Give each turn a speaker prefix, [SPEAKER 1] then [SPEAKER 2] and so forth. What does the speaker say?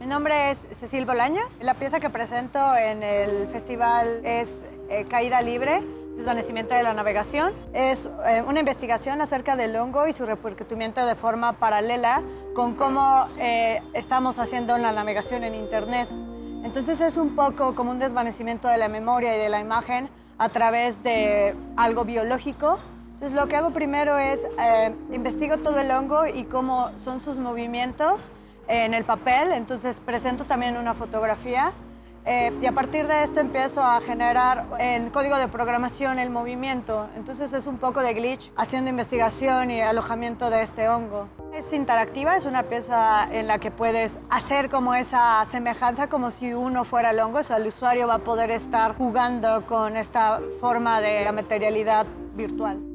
[SPEAKER 1] Mi nombre es Cecil Bolaños. La pieza que presento en el festival es eh, Caída Libre, desvanecimiento de la navegación. Es eh, una investigación acerca del hongo y su repercutimiento de forma paralela con cómo eh, estamos haciendo la navegación en Internet. Entonces es un poco como un desvanecimiento de la memoria y de la imagen a través de algo biológico. Entonces lo que hago primero es investigo todo el hongo y cómo son sus movimientos en el papel, entonces presento también una fotografía eh, y a partir de esto empiezo a generar en código de programación el movimiento. Entonces es un poco de glitch haciendo investigación y alojamiento de este hongo. Es interactiva, es una pieza en la que puedes hacer como esa semejanza como si uno fuera el hongo, o sea, el usuario va a poder estar jugando con esta forma de materialidad virtual.